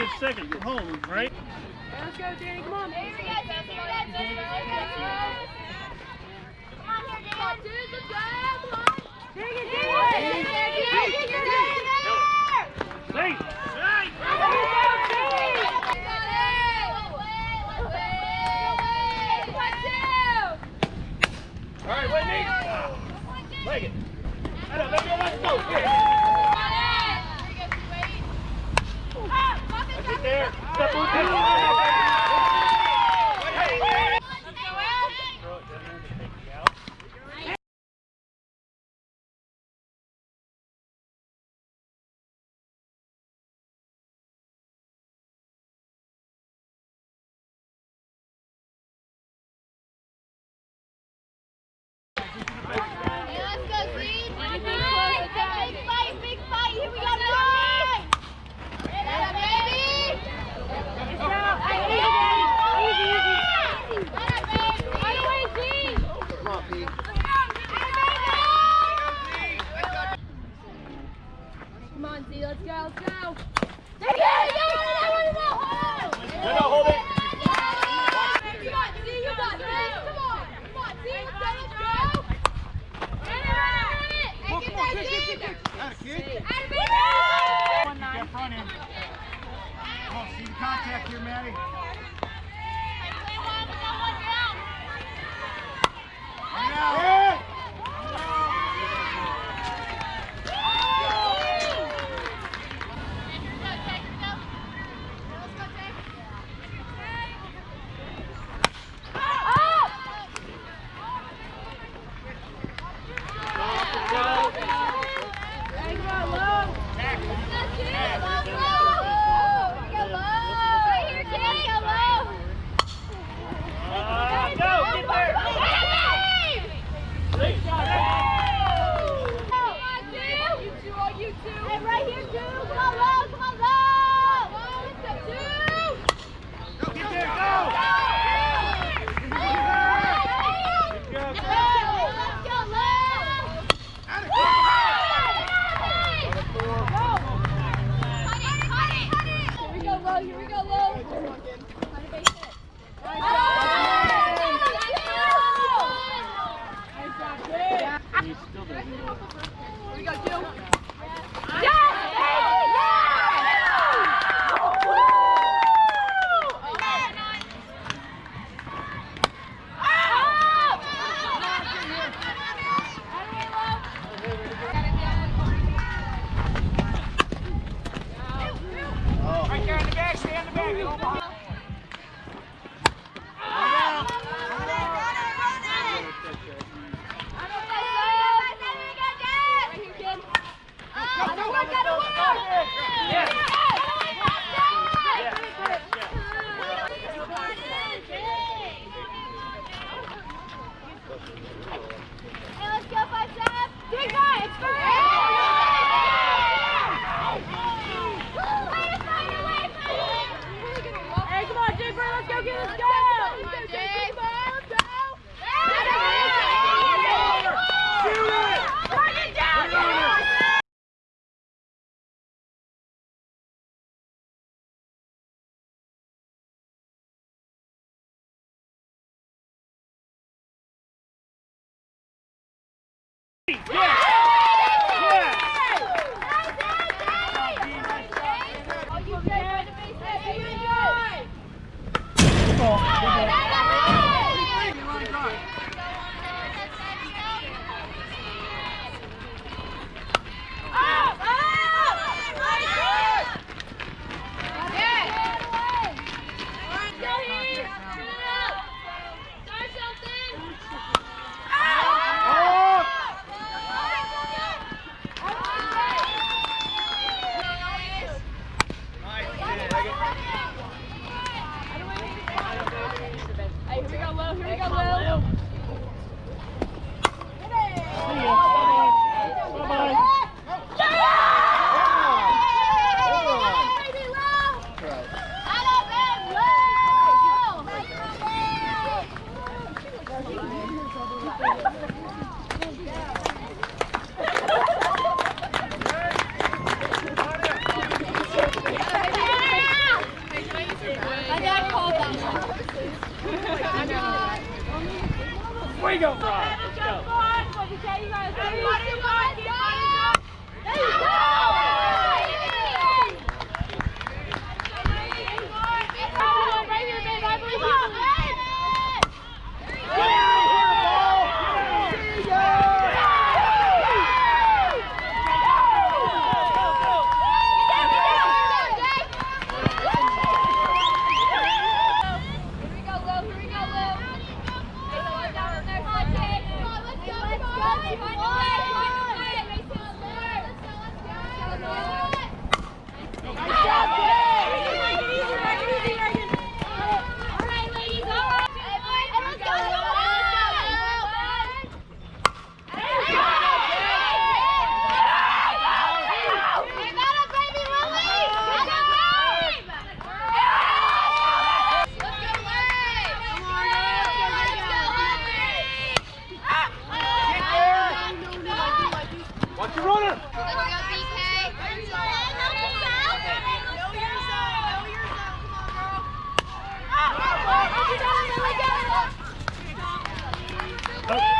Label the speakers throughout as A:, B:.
A: She gets second, home, right?
B: Let's go, Danny, come on!
A: Hey, hey. All right, Whitney. Leg it. Let's go, let's go. That's
C: Here
A: we go, two. Yes! Yes! Good ball. Good ball. Oh.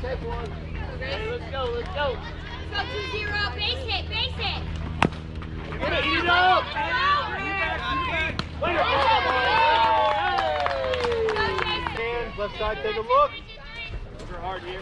A: Take let's go, let's go. Base hit, base hit. Get it, Left side, take a look. Hard here.